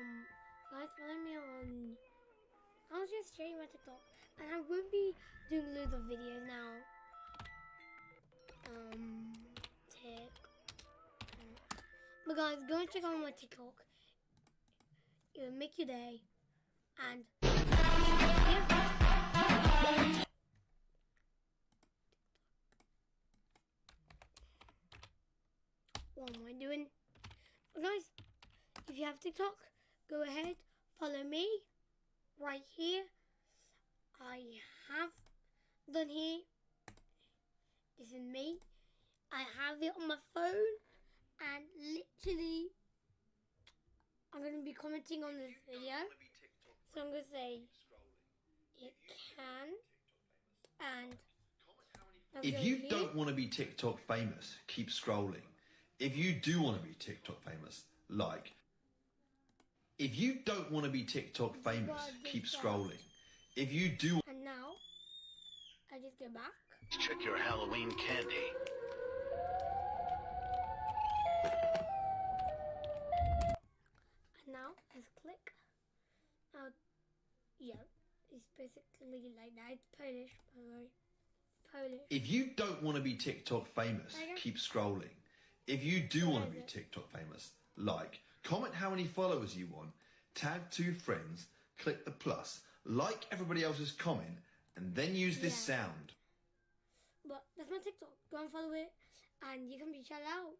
Um, guys, follow me on. I was just sharing my TikTok, and I won't be doing loads of videos now. Um, tick. But guys, go and check out my TikTok. It'll make your day, and. What am I doing? But guys, if you have TikTok, go ahead, follow me right here. I have done here. This is me. I have it on my phone and literally I'm going to be commenting on this video. So I'm going to say it can and if you don't want to be TikTok famous, keep scrolling. If you do want to be TikTok famous, like. If you don't want to be TikTok famous, keep scrolling. If you do And now I just go back. Check your Halloween candy. And now let's click. Now, yeah, it's basically like that. It's Polish, by the way. Polish. If you don't want to be TikTok famous, keep scrolling. If you do want to be TikTok famous, like, comment how many followers you want, tag two friends, click the plus, like everybody else's comment, and then use this Yeah. sound. But that's my TikTok. Go and follow it, and you can be shout out.